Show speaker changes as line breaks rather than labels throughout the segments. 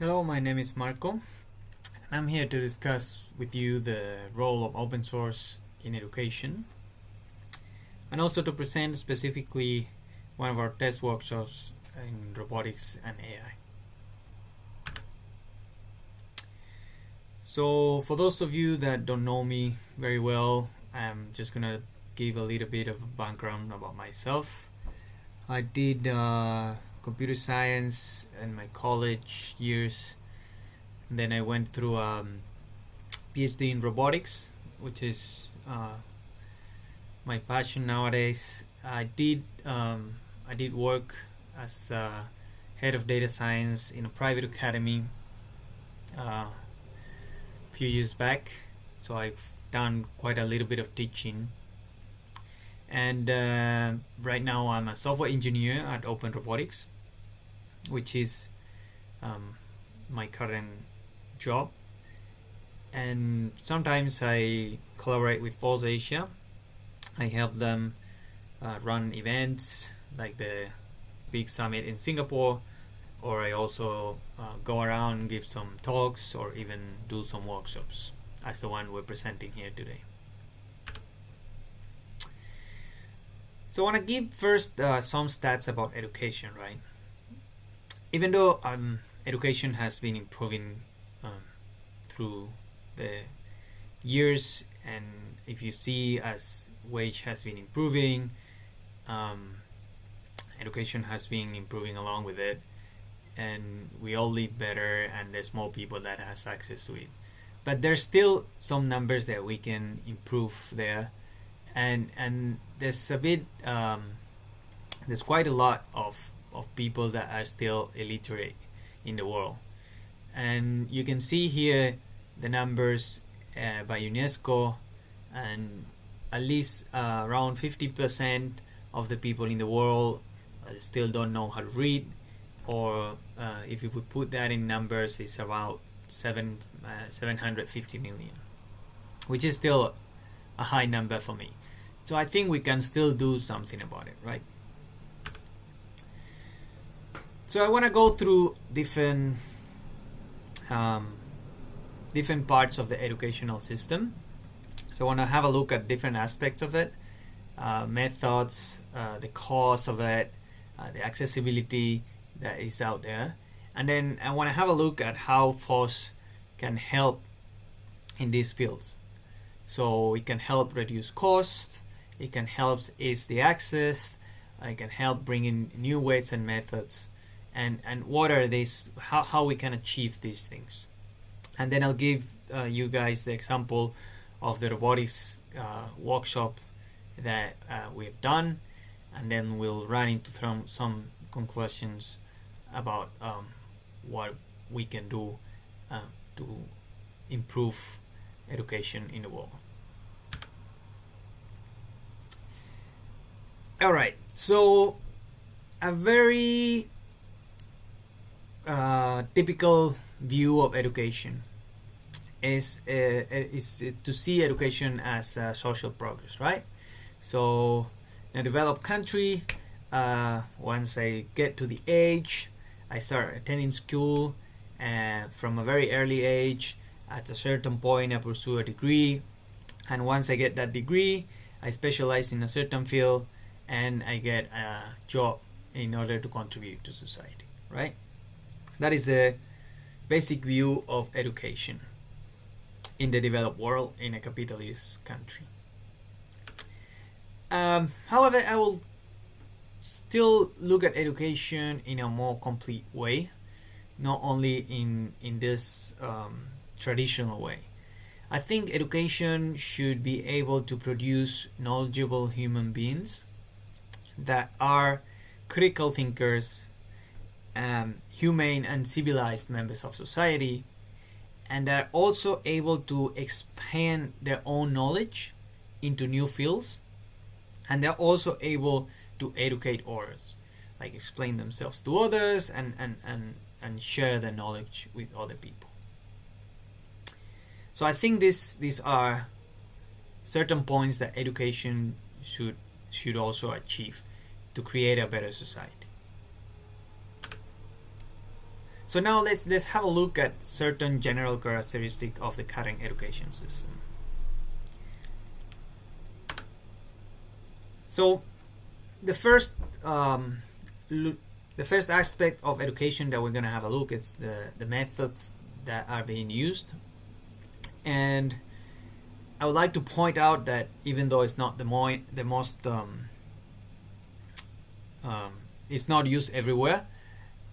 Hello, my name is Marco, and I'm here to discuss with you the role of open source in education and also to present specifically one of our test workshops in robotics and AI. So, for those of you that don't know me very well, I'm just gonna give a little bit of background about myself. I did uh, computer science in my college years. Then I went through a um, PhD in robotics, which is uh, my passion nowadays. I did um, I did work as head of data science in a private academy uh, a few years back. So I've done quite a little bit of teaching and uh, right now I'm a software engineer at Open Robotics, which is um, my current job. And sometimes I collaborate with FOSSASIA. I help them uh, run events like the big summit in Singapore, or I also uh, go around give some talks or even do some workshops, as the one we're presenting here today. So I want to give first uh, some stats about education, right? Even though um, education has been improving um, through the years, and if you see as wage has been improving, um, education has been improving along with it, and we all live better, and there's more people that has access to it. But there's still some numbers that we can improve there and and there's a bit um, there's quite a lot of of people that are still illiterate in the world and you can see here the numbers uh, by UNESCO and at least uh, around 50% of the people in the world uh, still don't know how to read or uh, if you would put that in numbers it's about 7 uh, 750 million which is still a high number for me so I think we can still do something about it, right? So I want to go through different um, different parts of the educational system. So I want to have a look at different aspects of it, uh, methods, uh, the cost of it, uh, the accessibility that is out there, and then I want to have a look at how FOSS can help in these fields. So it can help reduce costs, it can help ease the access. It can help bring in new ways and methods. And, and what are these, how, how we can achieve these things. And then I'll give uh, you guys the example of the robotics uh, workshop that uh, we've done. And then we'll run into some, some conclusions about um, what we can do uh, to improve education in the world. all right so a very uh, typical view of education is uh, is to see education as social progress right so in a developed country uh, once I get to the age I start attending school uh, from a very early age at a certain point I pursue a degree and once I get that degree I specialize in a certain field and I get a job in order to contribute to society, right? That is the basic view of education in the developed world in a capitalist country. Um, however, I will still look at education in a more complete way, not only in in this um, traditional way. I think education should be able to produce knowledgeable human beings that are critical thinkers, um, humane and civilized members of society, and they're also able to expand their own knowledge into new fields, and they're also able to educate others, like explain themselves to others and, and, and, and share their knowledge with other people. So I think this these are certain points that education should should also achieve to create a better society. So now let's let's have a look at certain general characteristic of the current education system. So the first um, the first aspect of education that we're going to have a look is the the methods that are being used and I would like to point out that even though it's not the more the most um, um, it's not used everywhere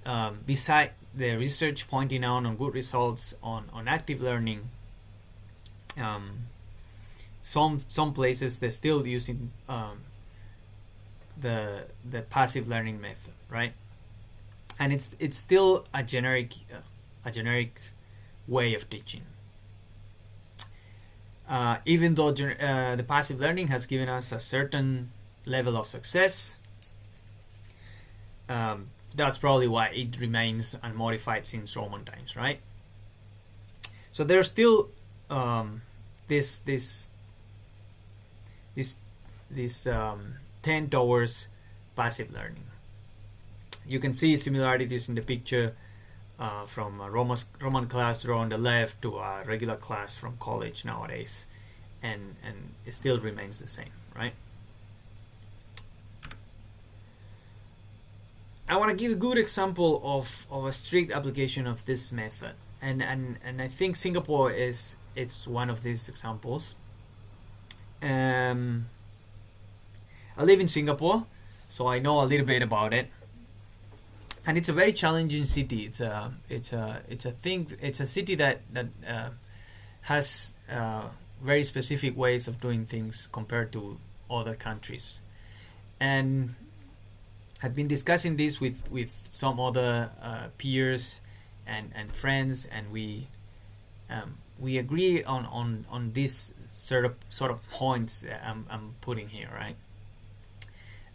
um, beside the research pointing out on good results on, on active learning um, some some places they're still using um, the the passive learning method, right? And it's it's still a generic uh, a generic way of teaching. Uh, even though uh, the passive learning has given us a certain level of success, um, that's probably why it remains unmodified since Roman times, right? So there's still um, this this this this um, tend towards passive learning. You can see similarities in the picture uh, from a Roman, Roman class on the left to a regular class from college nowadays, and, and it still remains the same, right? I want to give a good example of, of a strict application of this method, and, and, and I think Singapore is it's one of these examples. Um, I live in Singapore, so I know a little bit about it. And it's a very challenging city. It's a it's a it's a thing. It's a city that that uh, has uh, very specific ways of doing things compared to other countries. And I've been discussing this with with some other uh, peers and and friends, and we um, we agree on on on this sort of sort of points I'm, I'm putting here, right?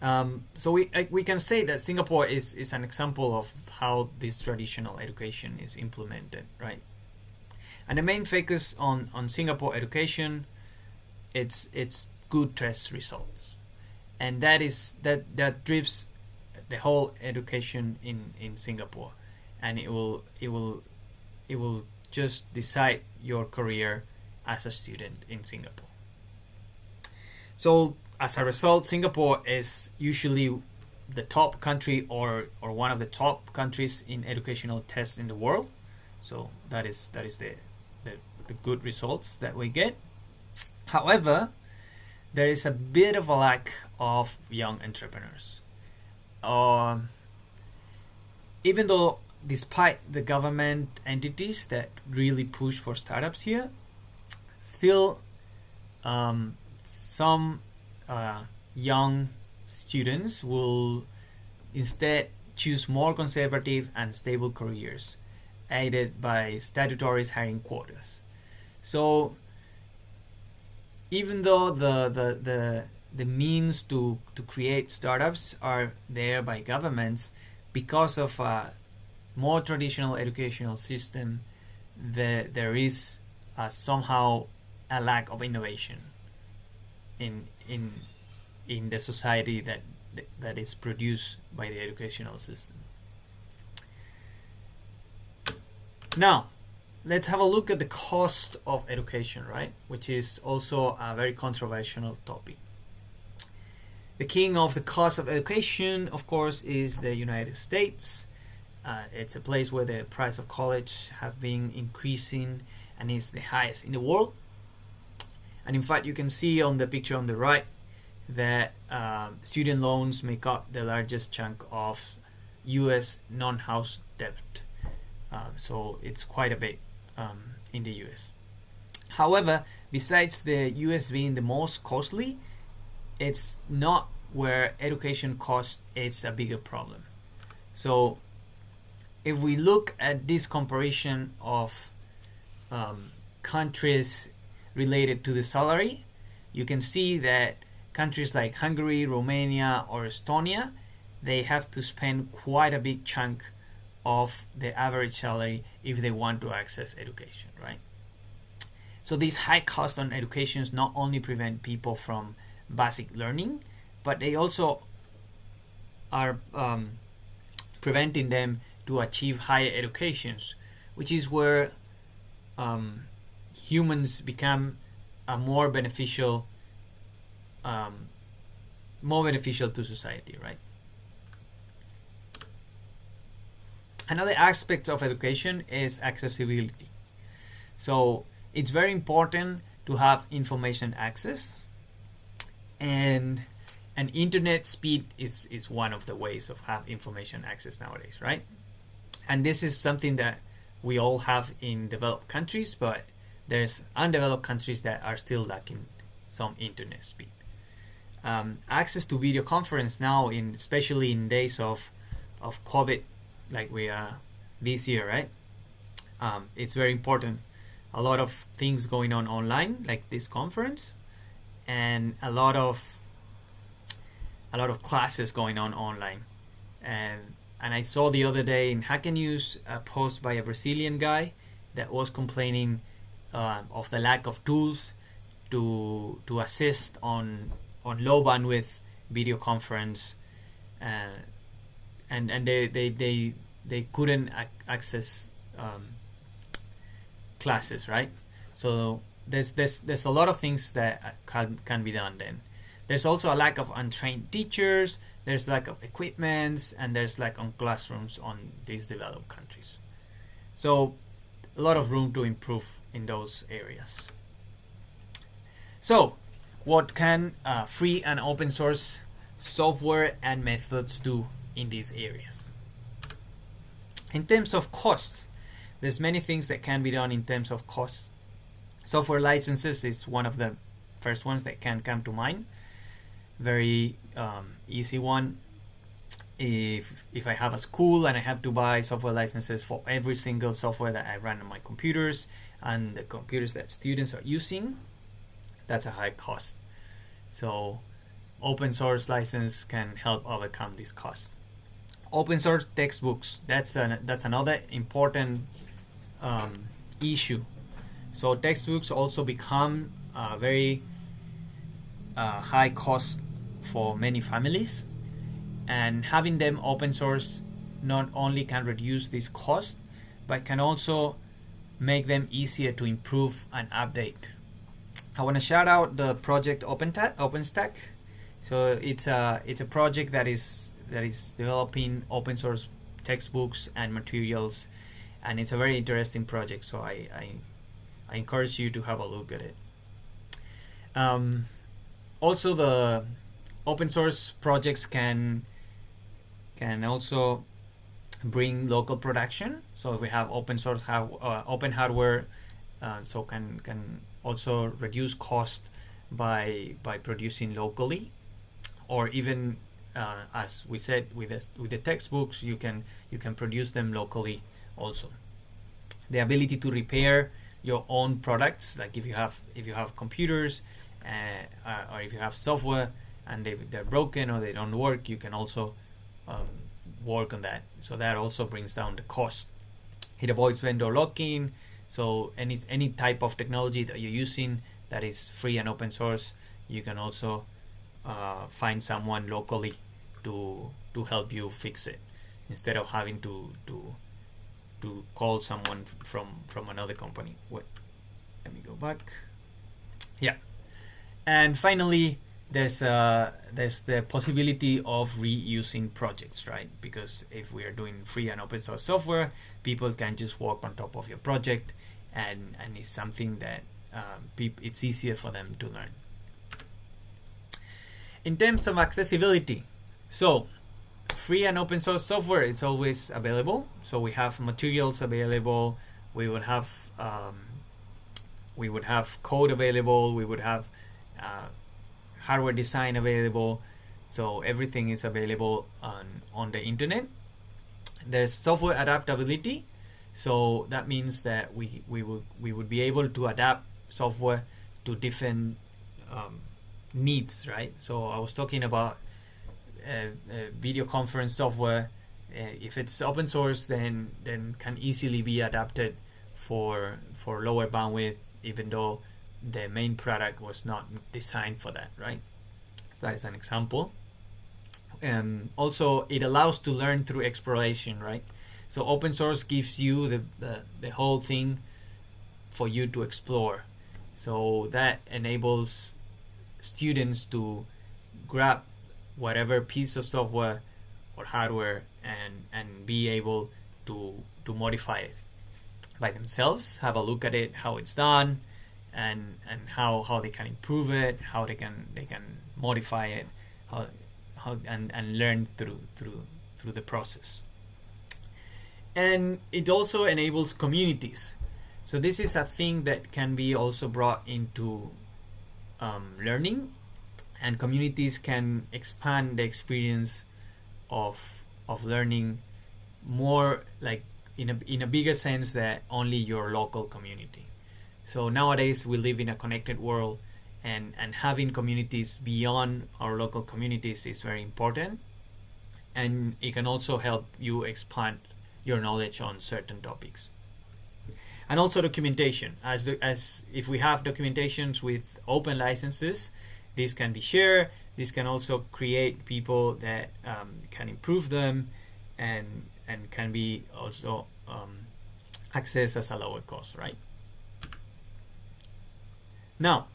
Um, so we we can say that Singapore is is an example of how this traditional education is implemented, right? And the main focus on on Singapore education, it's it's good test results, and that is that that drives the whole education in in Singapore, and it will it will it will just decide your career as a student in Singapore. So as a result, Singapore is usually the top country or, or one of the top countries in educational tests in the world. So that is that is the, the, the good results that we get. However, there is a bit of a lack of young entrepreneurs. Even though, despite the government entities that really push for startups here, still um, some uh, young students will instead choose more conservative and stable careers, aided by statutory hiring quotas. So, even though the, the, the, the means to, to create startups are there by governments, because of a more traditional educational system, the, there is somehow a lack of innovation in in in the society that that is produced by the educational system. Now, let's have a look at the cost of education, right? Which is also a very controversial topic. The king of the cost of education, of course, is the United States. Uh, it's a place where the price of college have been increasing and is the highest in the world. And in fact, you can see on the picture on the right that um, student loans make up the largest chunk of US non house debt. Uh, so it's quite a bit um, in the US. However, besides the US being the most costly, it's not where education cost is a bigger problem. So if we look at this comparison of um, countries related to the salary, you can see that countries like Hungary, Romania, or Estonia, they have to spend quite a big chunk of the average salary if they want to access education, right? So these high costs on education not only prevent people from basic learning, but they also are um, preventing them to achieve higher educations, which is where um, humans become a more beneficial, um, more beneficial to society, right? Another aspect of education is accessibility. So it's very important to have information access and and internet speed is, is one of the ways of have information access nowadays, right? And this is something that we all have in developed countries, but there's undeveloped countries that are still lacking some internet speed. Um, access to video conference now, in especially in days of of COVID, like we are this year, right? Um, it's very important. A lot of things going on online, like this conference, and a lot of a lot of classes going on online. And and I saw the other day in Hacker News a post by a Brazilian guy that was complaining uh, of the lack of tools to to assist on on low bandwidth video conference, uh, and and they they they, they couldn't ac- access um, classes, right? So there's there's there's a lot of things that can can be done then. There's also a lack of untrained teachers. There's lack of equipments, and there's lack on classrooms on these developed countries. So a lot of room to improve in those areas. So, what can uh, free and open source software and methods do in these areas? In terms of costs, there's many things that can be done in terms of costs. Software licenses is one of the first ones that can come to mind. Very um, easy one. If if I have a school and I have to buy software licenses for every single software that I run on my computers and the computers that students are using, that's a high cost. So open source license can help overcome this cost. Open source textbooks, that's an, that's another important um, issue. So textbooks also become uh, very uh, high cost for many families, and having them open source not only can reduce this cost, but can also make them easier to improve and update. I want to shout out the project OpenStax. So it's a it's a project that is that is developing open source textbooks and materials, and it's a very interesting project. So I I, I encourage you to have a look at it. Um, also, the open source projects can can also bring local production. So if we have open source have uh, open hardware, uh, so can can also reduce cost by by producing locally, or even uh, as we said with the, with the textbooks, you can you can produce them locally also. The ability to repair your own products, like if you have if you have computers, uh, or if you have software and they, they're broken or they don't work, you can also um, work on that. So that also brings down the cost. It avoids vendor lock-in. So any any type of technology that you're using that is free and open source, you can also uh, find someone locally to to help you fix it instead of having to to to call someone from from another company. What? Let me go back. Yeah, and finally there's uh, there's the possibility of reusing projects, right? Because if we are doing free and open source software, people can just work on top of your project, and and it's something that um, it's easier for them to learn. In terms of accessibility, so free and open source software it's always available. So we have materials available. We would have um, we would have code available. We would have uh, hardware design available so everything is available on on the internet there's software adaptability so that means that we we would we would be able to adapt software to different um, needs right so i was talking about video conference software uh, if it's open source then then can easily be adapted for for lower bandwidth even though the main product was not designed for that, right? So that is an example. And also, it allows to learn through exploration, right? So open source gives you the, the, the whole thing for you to explore. So that enables students to grab whatever piece of software or hardware and and be able to to modify it by themselves have a look at it how it's done and and how how they can improve it how they can they can modify it how how and and learn through through through the process. And it also enables communities. So this is a thing that can be also brought into um, learning and communities can expand the experience of of learning more like in a in a bigger sense than only your local community. So nowadays we live in a connected world and and having communities beyond our local communities is very important and it can also help you expand your knowledge on certain topics and also documentation as as if we have documentations with open licenses this can be shared this can also create people that um, can improve them and and can be also um, accessed as a lower cost right? Now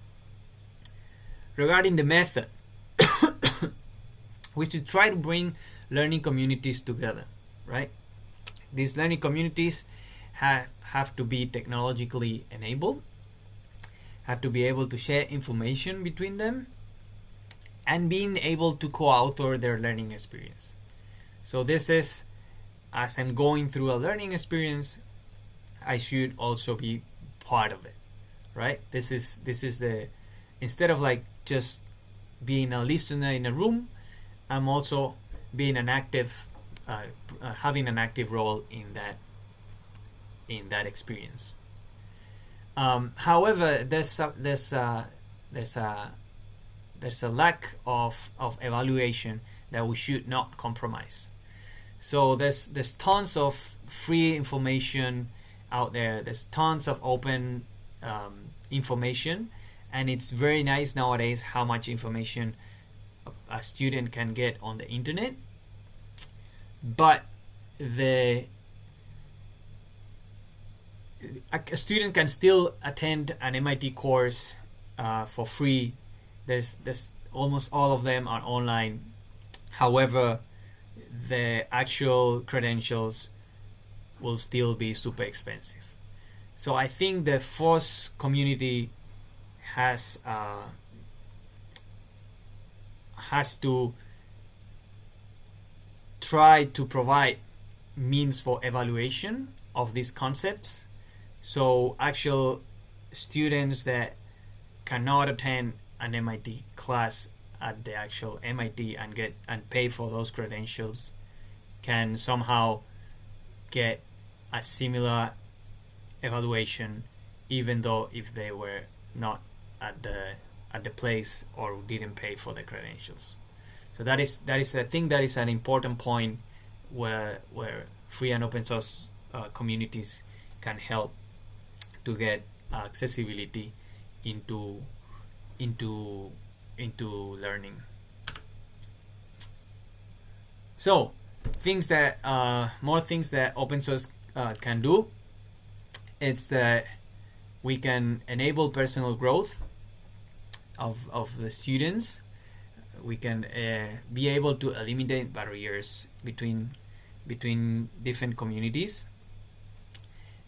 regarding the method we should try to bring learning communities together right? These learning communities have, have to be technologically enabled, have to be able to share information between them, and being able to co-author their learning experience. So this is, as I'm going through a learning experience, I should also be part of it, right? This is this is the instead of like just being a listener in a room, I'm also being an active, uh, having an active role in that in that experience. Um, however, there's a, there's a, there's a there's a lack of, of evaluation that we should not compromise. So there's there's tons of free information out there. There's tons of open um, information, and it's very nice nowadays how much information a student can get on the internet. But the a, student can still attend an MIT course uh, for free. There's there's almost all of them are online. However, the actual credentials will still be super expensive. So I think the FOSS community has uh, has to try to provide means for evaluation of these concepts so actual students that cannot attend an MIT class at the actual MIT and get and pay for those credentials can somehow get a similar evaluation even though if they were not at the at the place or didn't pay for the credentials. So that is that is I think that is an important point where where free and open source uh, communities can help to get accessibility into into into learning. So things that uh, more things that open source uh, can do. It's that we can enable personal growth of of the students. We can uh, be able to eliminate barriers between between different communities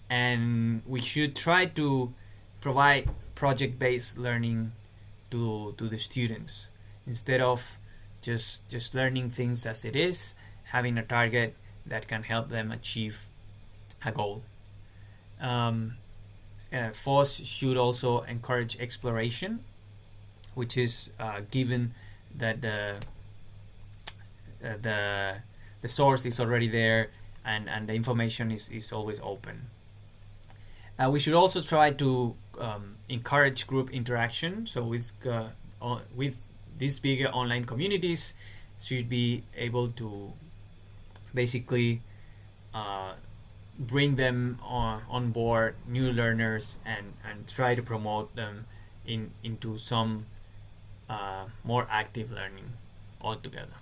and we should try to provide project-based learning to to the students. Instead of just just learning things as it is having a target that can help them achieve a goal. Um, uh, FOSS should also encourage exploration which is uh, given that the uh, the the source is already there and and the information is, is always open uh, we should also try to um, encourage group interaction. So with uh, with these bigger online communities, should be able to basically uh, bring them on, on board new learners and, and try to promote them in into some uh, more active learning altogether.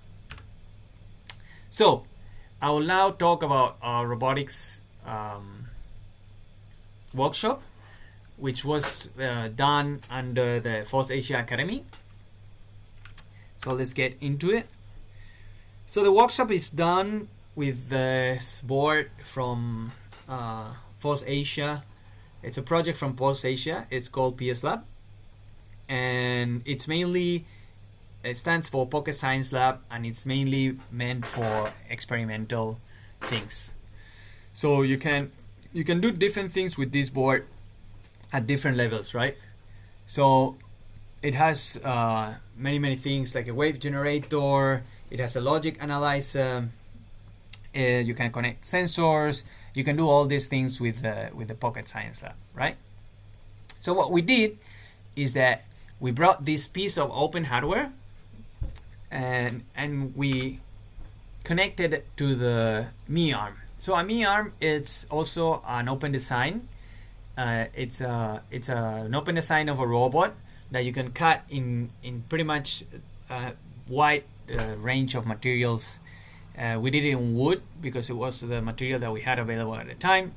So I will now talk about our robotics um, workshop, which was uh, done under the FOSSASIA Academy. So let's get into it. So the workshop is done with the board from uh, FOSSASIA. It's a project from FOSSASIA. It's called PS Lab, and it's mainly it stands for Pocket Science Lab, and it's mainly meant for experimental things. So you can you can do different things with this board at different levels, right? So it has uh, many many things like a wave generator. It has a logic analyzer. Uh, you can connect sensors. You can do all these things with the with the Pocket Science Lab, right? So what we did is that we brought this piece of open hardware and and we connected it to the MeArm. So a MeArm it's also an open design. Uh, it's a it's a, an open design of a robot that you can cut in in pretty much a wide uh, range of materials. Uh, we did it in wood because it was the material that we had available at the time.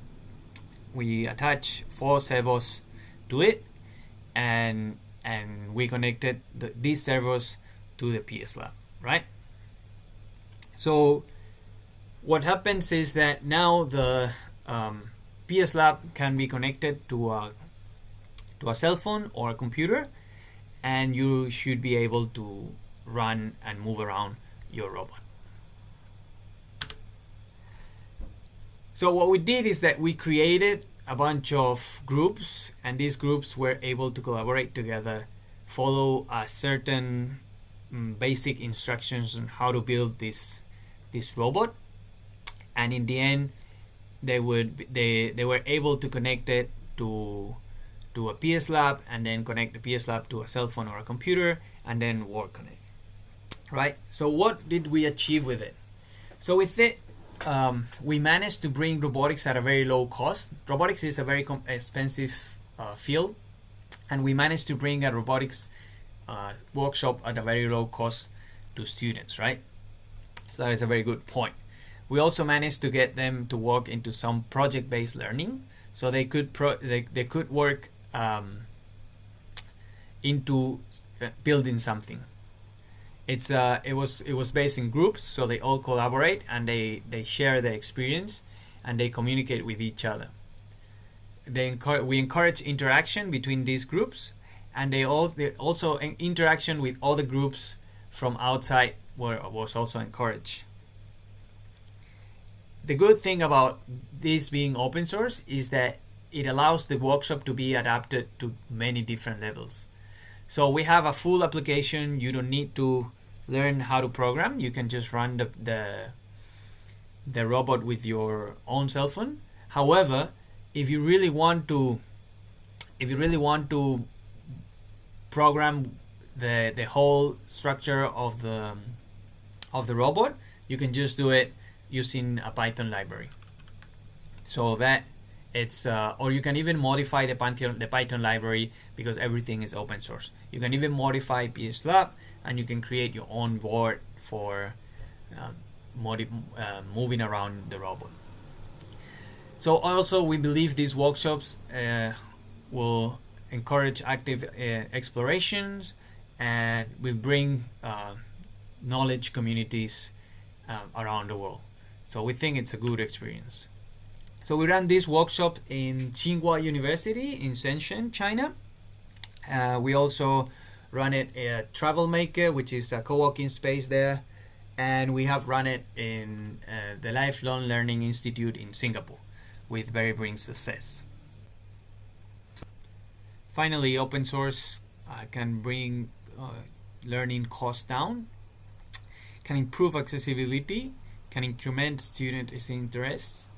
We attached four servos to it, and and we connected the, these servos to the PS Lab, right? So what happens is that now the um, PS Lab can be connected to a to a cell phone or a computer, and you should be able to run and move around your robot. So what we did is that we created a bunch of groups, and these groups were able to collaborate together, follow a certain um, basic instructions on how to build this this robot, and in the end, they would they they were able to connect it to to a PS Lab and then connect the PS Lab to a cell phone or a computer and then work on it. Right. So what did we achieve with it? So with it, um, we managed to bring robotics at a very low cost. Robotics is a very expensive uh, field, and we managed to bring a robotics uh, workshop at a very low cost to students, right? So that is a very good point. We also managed to get them to work into some project-based learning, so they could they, they could work um, into uh, building something. It's uh, it was it was based in groups, so they all collaborate and they they share their experience and they communicate with each other. They encourage, we encourage interaction between these groups, and they all they also interaction with other groups from outside were was also encouraged. The good thing about this being open source is that it allows the workshop to be adapted to many different levels. So we have a full application. You don't need to learn how to program. You can just run the the, the robot with your own cell phone. However, if you really want to if you really want to program the the whole structure of the of the robot, you can just do it using a Python library. So that it's uh, or you can even modify the Python the Python library because everything is open source. You can even modify PS Lab and you can create your own board for uh, uh, moving around the robot. So also we believe these workshops uh, will encourage active uh, explorations and will bring uh, knowledge communities around the world. So we think it's a good experience. So we ran this workshop in Tsinghua University in Shenzhen, China. Uh, we also run it at Travel Maker, which is a co-working space there, and we have run it in uh, the Lifelong Learning Institute in Singapore with very brilliant success. Finally, open source uh, can bring uh, learning costs down, can improve accessibility, can increment students' interests,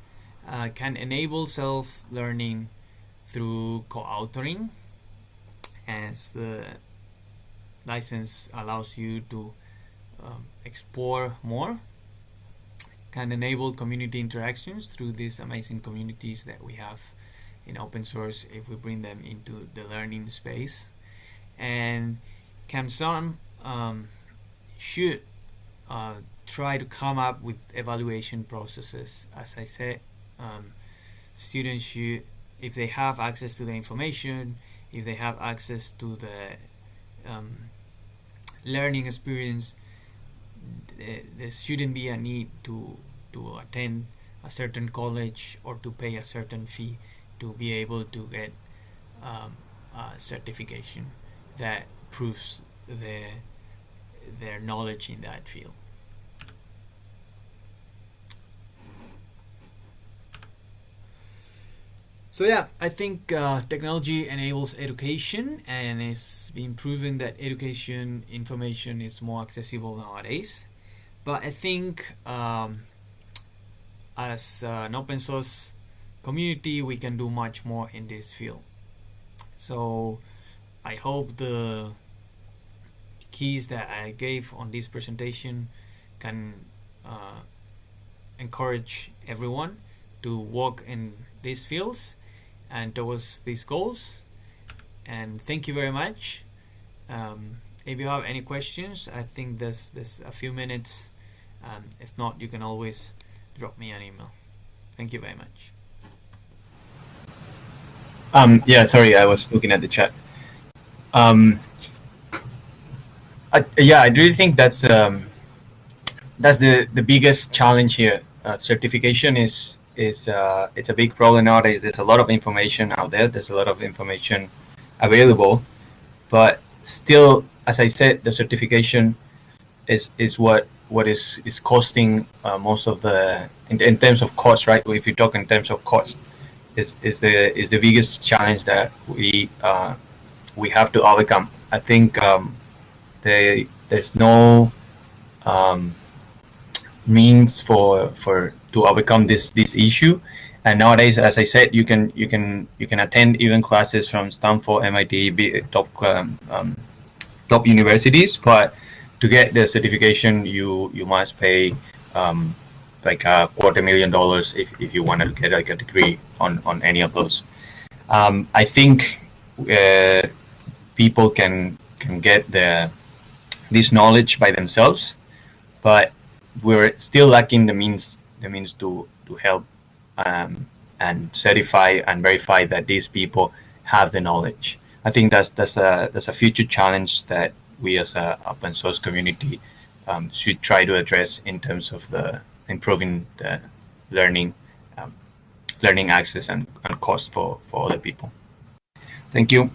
uh, can enable self-learning through co-authoring as the license allows you to um, explore more can enable community interactions through these amazing communities that we have in open source if we bring them into the learning space. And CAMSARM um, should uh, try to come up with evaluation processes. As I said, um, students should, if they have access to the information, if they have access to the um, learning experience, there shouldn't be a need to to attend a certain college or to pay a certain fee to be able to get um, a certification that proves their their knowledge in that field. So yeah, I think uh, technology enables education and it's been proven that education information is more accessible nowadays. But I think um, as an open source community, we can do much more in this field. So I hope the keys that I gave on this presentation can uh, encourage everyone to work in these fields and towards these goals. And thank you very much. Um, if you have any questions, I think there's there's a few minutes. Um, if not, you can always drop me an email. Thank you very much.
Um, yeah, sorry, I was looking at the chat. Um, I, yeah, I do think that's um, that's the the biggest challenge here. Uh, certification is is uh, it's a big problem nowadays. There's a lot of information out there. There's a lot of information available, but still, as I said, the certification is is what what is is costing uh, most of the in, in terms of cost, right? If you talk in terms of cost, is is the is the biggest challenge that we uh, we have to overcome. I think um, they, there's no um, means for for to overcome this this issue. And nowadays, as I said, you can you can you can attend even classes from Stanford, MIT, top um, um, top universities, but to get the certification, you you must pay um, like a quarter million dollars if, if you want to get like a degree on on any of those. Um, I think uh, people can can get the this knowledge by themselves, but we're still lacking the means the means to to help um, and certify and verify that these people have the knowledge. I think that's that's a that's a future challenge that we as a open source community um, should try to address in terms of the improving the learning um, learning access and, and cost for for other people. Thank you.